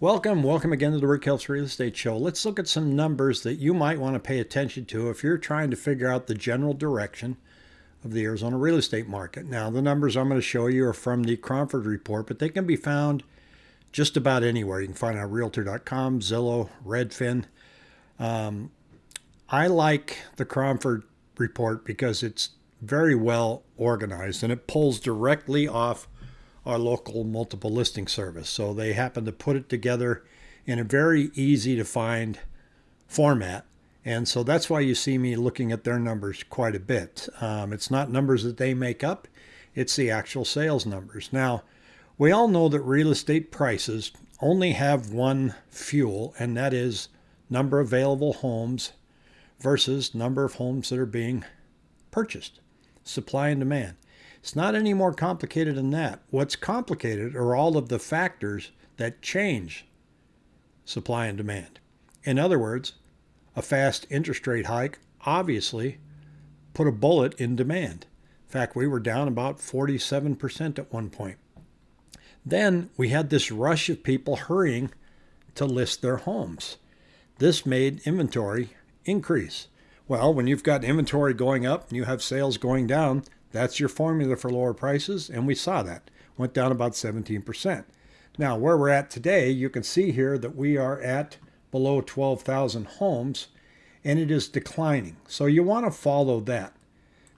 Welcome, welcome again to the Rick Helps Real Estate Show. Let's look at some numbers that you might want to pay attention to if you're trying to figure out the general direction of the Arizona real estate market. Now, the numbers I'm going to show you are from the Cromford report, but they can be found just about anywhere. You can find on Realtor.com, Zillow, Redfin. Um, I like the Cromford report because it's very well organized and it pulls directly off our local multiple listing service. So they happen to put it together in a very easy to find format. And so that's why you see me looking at their numbers quite a bit. Um, it's not numbers that they make up, it's the actual sales numbers. Now, we all know that real estate prices only have one fuel, and that is number of available homes versus number of homes that are being purchased, supply and demand. It's not any more complicated than that. What's complicated are all of the factors that change supply and demand. In other words, a fast interest rate hike obviously put a bullet in demand. In fact, we were down about 47% at one point. Then we had this rush of people hurrying to list their homes. This made inventory increase. Well, when you've got inventory going up and you have sales going down, that's your formula for lower prices, and we saw that. Went down about 17%. Now, where we're at today, you can see here that we are at below 12,000 homes, and it is declining. So you want to follow that.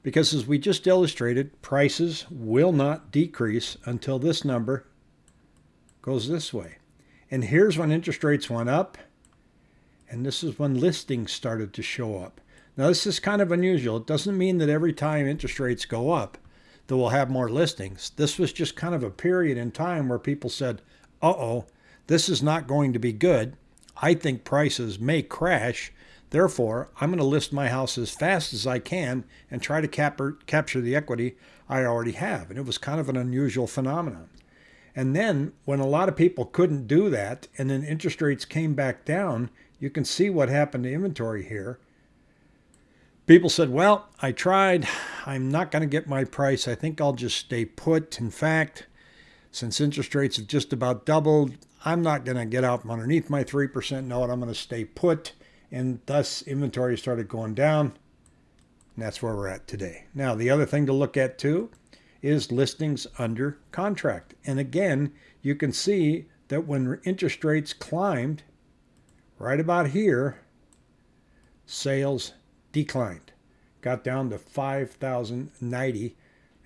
Because as we just illustrated, prices will not decrease until this number goes this way. And here's when interest rates went up, and this is when listings started to show up. Now, this is kind of unusual. It doesn't mean that every time interest rates go up, that we'll have more listings. This was just kind of a period in time where people said, uh oh, this is not going to be good. I think prices may crash. Therefore, I'm going to list my house as fast as I can and try to cap- capture the equity I already have. And it was kind of an unusual phenomenon. And then, when a lot of people couldn't do that, and then interest rates came back down, you can see what happened to inventory here. People said, Well, I tried. I'm not going to get my price. I think I'll just stay put. In fact, since interest rates have just about doubled, I'm not going to get out from underneath my 3% note. I'm going to stay put. And thus, inventory started going down. And that's where we're at today. Now, the other thing to look at too is listings under contract. And again, you can see that when interest rates climbed, right about here, sales declined, got down to 5,090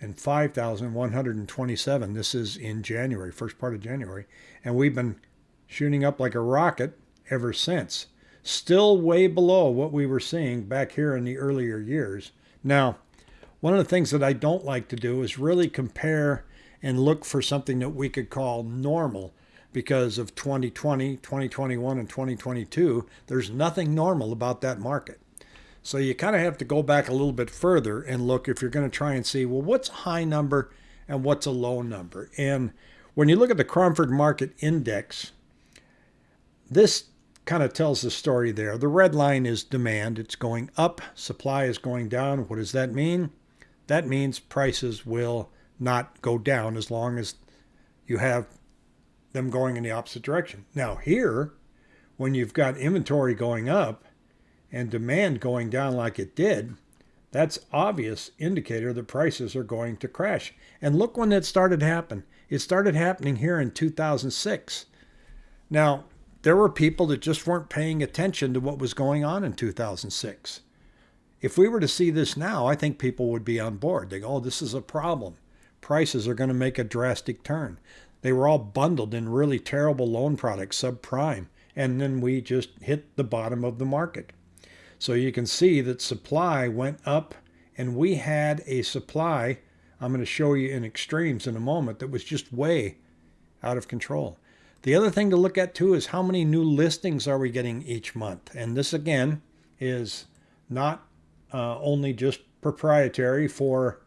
and 5,127. This is in January, first part of January. And we've been shooting up like a rocket ever since. Still way below what we were seeing back here in the earlier years. Now, one of the things that I don't like to do is really compare and look for something that we could call normal because of 2020, 2021, and 2022. There's nothing normal about that market. So you kind of have to go back a little bit further and look if you're going to try and see, well, what's a high number and what's a low number? And when you look at the Cromford Market Index, this kind of tells the story there. The red line is demand. It's going up. Supply is going down. What does that mean? That means prices will not go down as long as you have them going in the opposite direction. Now here, when you've got inventory going up, and demand going down like it did, that's obvious indicator that prices are going to crash. And look when it started happen. It started happening here in 2006. Now, there were people that just weren't paying attention to what was going on in 2006. If we were to see this now, I think people would be on board. They go, oh, this is a problem. Prices are going to make a drastic turn. They were all bundled in really terrible loan products, subprime, and then we just hit the bottom of the market. So you can see that supply went up and we had a supply, I'm going to show you in extremes in a moment, that was just way out of control. The other thing to look at too is how many new listings are we getting each month? And this again is not uh, only just proprietary for,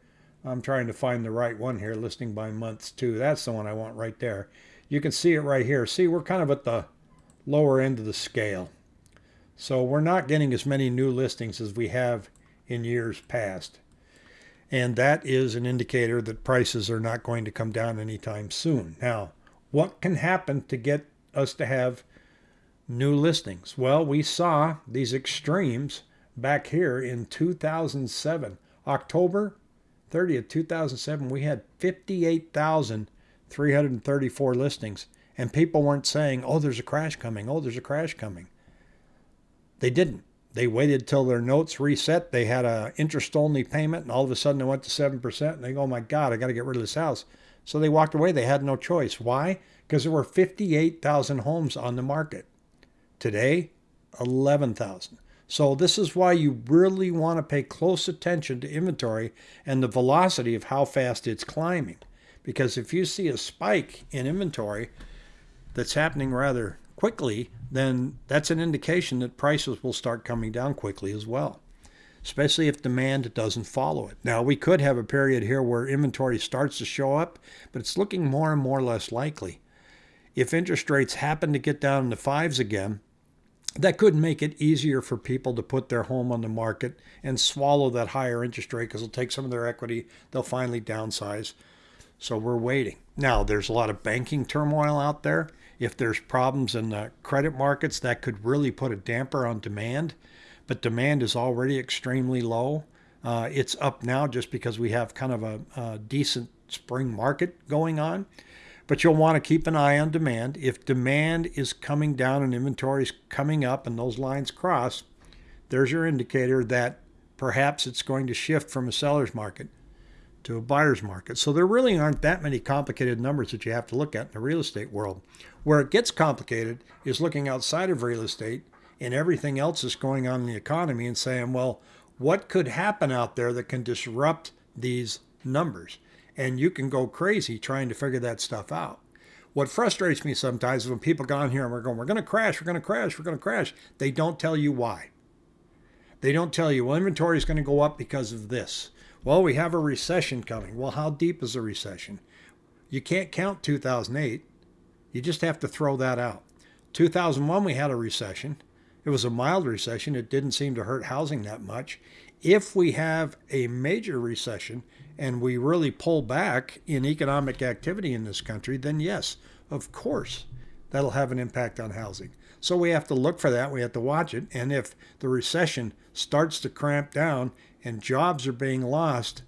I'm trying to find the right one here, listing by months too. That's the one I want right there. You can see it right here. See, we're kind of at the lower end of the scale. So we're not getting as many new listings as we have in years past. And that is an indicator that prices are not going to come down anytime soon. Now, what can happen to get us to have new listings? Well, we saw these extremes back here in 2007. October 30th, 2007, we had 58,334 listings. And people weren't saying, oh, there's a crash coming. Oh, there's a crash coming. They didn't. They waited till their notes reset. They had a interest only payment, and all of a sudden it went to 7%. And they go, oh my God, I got to get rid of this house. So they walked away. They had no choice. Why? Because there were 58,000 homes on the market. Today, 11,000. So this is why you really want to pay close attention to inventory and the velocity of how fast it's climbing. Because if you see a spike in inventory that's happening rather quickly, then that's an indication that prices will start coming down quickly as well, especially if demand doesn't follow it. Now, we could have a period here where inventory starts to show up, but it's looking more and more less likely. If interest rates happen to get down in the fives again, that could make it easier for people to put their home on the market and swallow that higher interest rate because it'll take some of their equity. They'll finally downsize. So we're waiting. Now, there's a lot of banking turmoil out there. If there's problems in the credit markets, that could really put a damper on demand. But demand is already extremely low. Uh, it's up now just because we have kind of a, a decent spring market going on. But you'll want to keep an eye on demand. If demand is coming down and inventory is coming up and those lines cross, there's your indicator that perhaps it's going to shift from a seller's market to a buyer's market. So there really aren't that many complicated numbers that you have to look at in the real estate world. Where it gets complicated is looking outside of real estate and everything else that's going on in the economy and saying, well, what could happen out there that can disrupt these numbers? And you can go crazy trying to figure that stuff out. What frustrates me sometimes is when people go on here and we're going, we're going to crash, we're going to crash, we're going to crash. They don't tell you why. They don't tell you, well, inventory is going to go up because of this. Well, we have a recession coming. Well, how deep is the recession? You can't count 2008. You just have to throw that out. 2001, we had a recession. It was a mild recession. It didn't seem to hurt housing that much. If we have a major recession and we really pull back in economic activity in this country, then yes, of course, that'll have an impact on housing. So we have to look for that. We have to watch it. And if the recession starts to cramp down and jobs are being lost,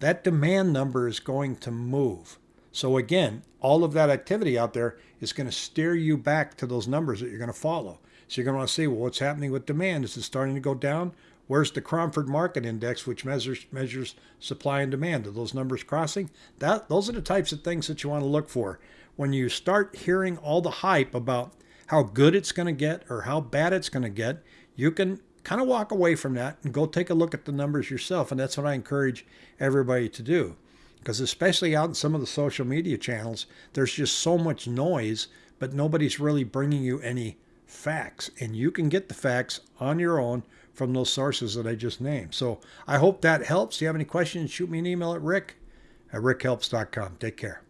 that demand number is going to move. So again, all of that activity out there is going to steer you back to those numbers that you're going to follow. So you're going to want to see, well, what's happening with demand? Is it starting to go down? Where's the Cromford Market Index, which measures measures supply and demand? Are those numbers crossing? That those are the types of things that you want to look for when you start hearing all the hype about how good it's going to get or how bad it's going to get. You can kind of walk away from that and go take a look at the numbers yourself. And that's what I encourage everybody to do. Because especially out in some of the social media channels, there's just so much noise, but nobody's really bringing you any facts. And you can get the facts on your own from those sources that I just named. So I hope that helps. If you have any questions, shoot me an email at rick at rickhelps.com. Take care.